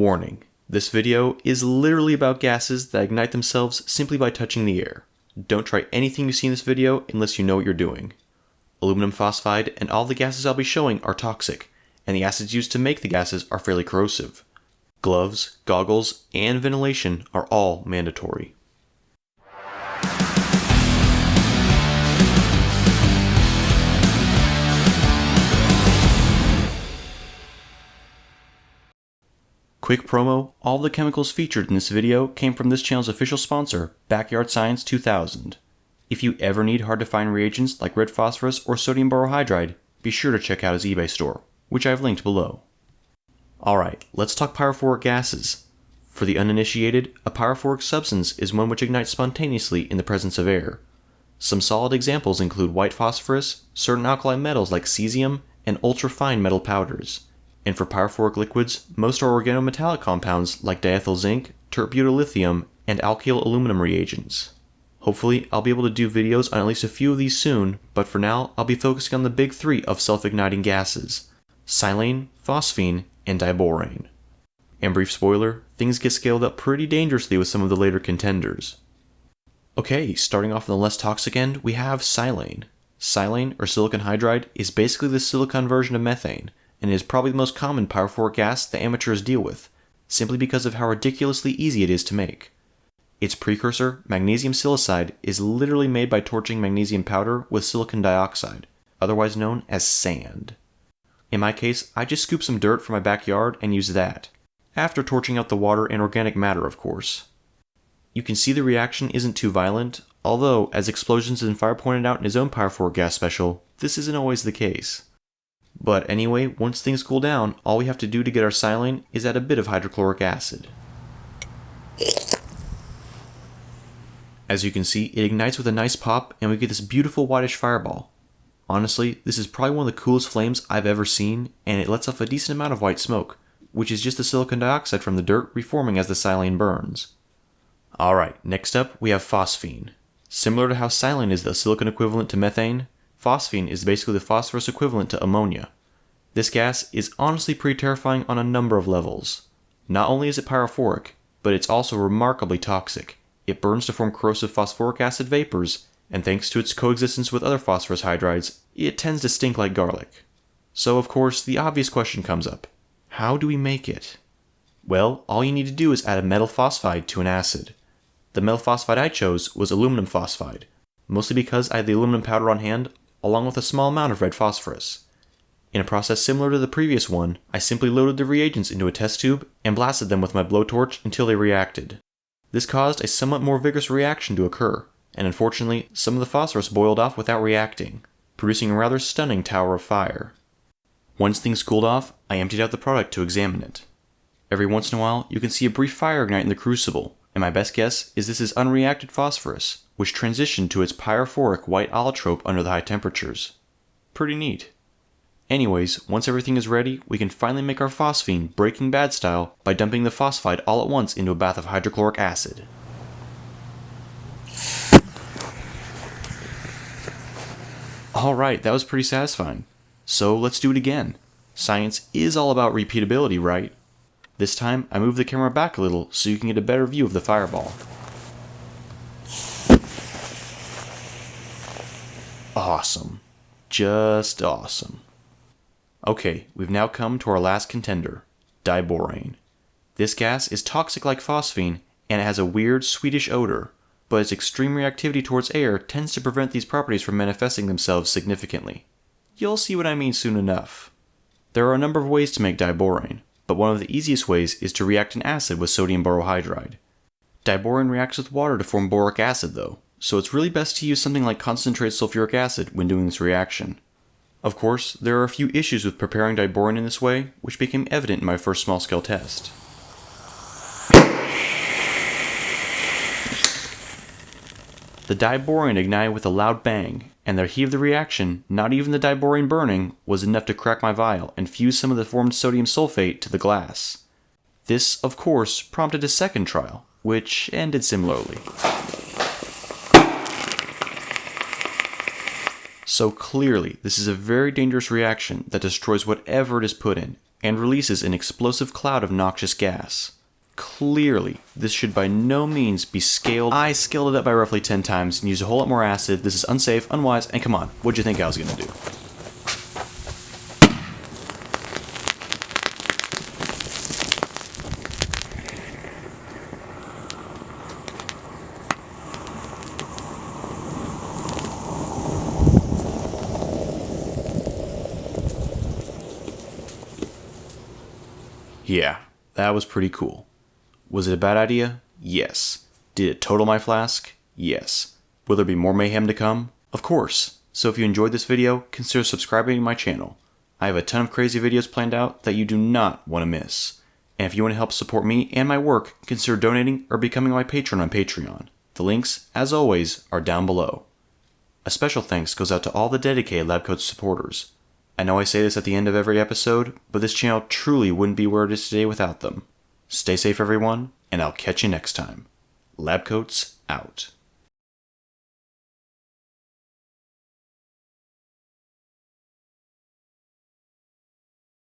Warning. This video is literally about gases that ignite themselves simply by touching the air. Don't try anything you see in this video unless you know what you're doing. Aluminum phosphide and all the gases I'll be showing are toxic, and the acids used to make the gases are fairly corrosive. Gloves, goggles, and ventilation are all mandatory. Quick promo, all the chemicals featured in this video came from this channel's official sponsor, Backyard Science 2000. If you ever need hard to find reagents like red phosphorus or sodium borohydride, be sure to check out his eBay store, which I've linked below. Alright, let's talk pyrophoric gases. For the uninitiated, a pyrophoric substance is one which ignites spontaneously in the presence of air. Some solid examples include white phosphorus, certain alkali metals like cesium, and ultra-fine metal powders. And for pyrophoric liquids, most are organometallic compounds like diethyl zinc, tert-butyllithium, and alkyl aluminum reagents. Hopefully, I'll be able to do videos on at least a few of these soon, but for now, I'll be focusing on the big three of self-igniting gases, silane, phosphine, and diborane. And brief spoiler, things get scaled up pretty dangerously with some of the later contenders. Okay, starting off on the less toxic end, we have silane. Silane, or silicon hydride, is basically the silicon version of methane, and is probably the most common pyrophoric gas the amateurs deal with, simply because of how ridiculously easy it is to make. Its precursor, magnesium silicide, is literally made by torching magnesium powder with silicon dioxide, otherwise known as sand. In my case, I just scoop some dirt from my backyard and use that, after torching out the water and organic matter, of course. You can see the reaction isn't too violent, although, as Explosions and Fire pointed out in his own Pyrophoric gas special, this isn't always the case. But anyway, once things cool down, all we have to do to get our silane is add a bit of hydrochloric acid. As you can see, it ignites with a nice pop and we get this beautiful whitish fireball. Honestly, this is probably one of the coolest flames I've ever seen, and it lets off a decent amount of white smoke, which is just the silicon dioxide from the dirt reforming as the silane burns. Alright, next up we have phosphine. Similar to how silane is the silicon equivalent to methane, phosphine is basically the phosphorus equivalent to ammonia. This gas is honestly pretty terrifying on a number of levels. Not only is it pyrophoric, but it's also remarkably toxic. It burns to form corrosive phosphoric acid vapors, and thanks to its coexistence with other phosphorus hydrides, it tends to stink like garlic. So, of course, the obvious question comes up how do we make it? Well, all you need to do is add a metal phosphide to an acid. The metal phosphide I chose was aluminum phosphide, mostly because I had the aluminum powder on hand along with a small amount of red phosphorus. In a process similar to the previous one, I simply loaded the reagents into a test tube and blasted them with my blowtorch until they reacted. This caused a somewhat more vigorous reaction to occur, and unfortunately, some of the phosphorus boiled off without reacting, producing a rather stunning tower of fire. Once things cooled off, I emptied out the product to examine it. Every once in a while, you can see a brief fire ignite in the crucible, and my best guess is this is unreacted phosphorus, which transitioned to its pyrophoric white allotrope under the high temperatures. Pretty neat. Anyways, once everything is ready, we can finally make our phosphine Breaking Bad style by dumping the phosphide all at once into a bath of hydrochloric acid. Alright, that was pretty satisfying. So let's do it again. Science is all about repeatability, right? This time, I move the camera back a little so you can get a better view of the fireball. Awesome. Just awesome. Okay, we've now come to our last contender, diborane. This gas is toxic like phosphine, and it has a weird sweetish odor, but its extreme reactivity towards air tends to prevent these properties from manifesting themselves significantly. You'll see what I mean soon enough. There are a number of ways to make diborane, but one of the easiest ways is to react an acid with sodium borohydride. Diborane reacts with water to form boric acid though, so it's really best to use something like concentrated sulfuric acid when doing this reaction. Of course, there are a few issues with preparing diborane in this way, which became evident in my first small-scale test. The diborane ignited with a loud bang, and the heat of the reaction, not even the diborane burning, was enough to crack my vial and fuse some of the formed sodium sulfate to the glass. This, of course, prompted a second trial, which ended similarly. So clearly, this is a very dangerous reaction that destroys whatever it is put in, and releases an explosive cloud of noxious gas. Clearly, this should by no means be scaled. I scaled it up by roughly 10 times and used a whole lot more acid. This is unsafe, unwise, and come on, what'd you think I was gonna do? Yeah, that was pretty cool. Was it a bad idea? Yes. Did it total my flask? Yes. Will there be more mayhem to come? Of course. So if you enjoyed this video, consider subscribing to my channel. I have a ton of crazy videos planned out that you do not want to miss. And if you want to help support me and my work, consider donating or becoming my patron on Patreon. The links, as always, are down below. A special thanks goes out to all the dedicated LabCoats supporters. I know I say this at the end of every episode, but this channel truly wouldn't be where it is today without them. Stay safe, everyone, and I'll catch you next time. Lab coats out.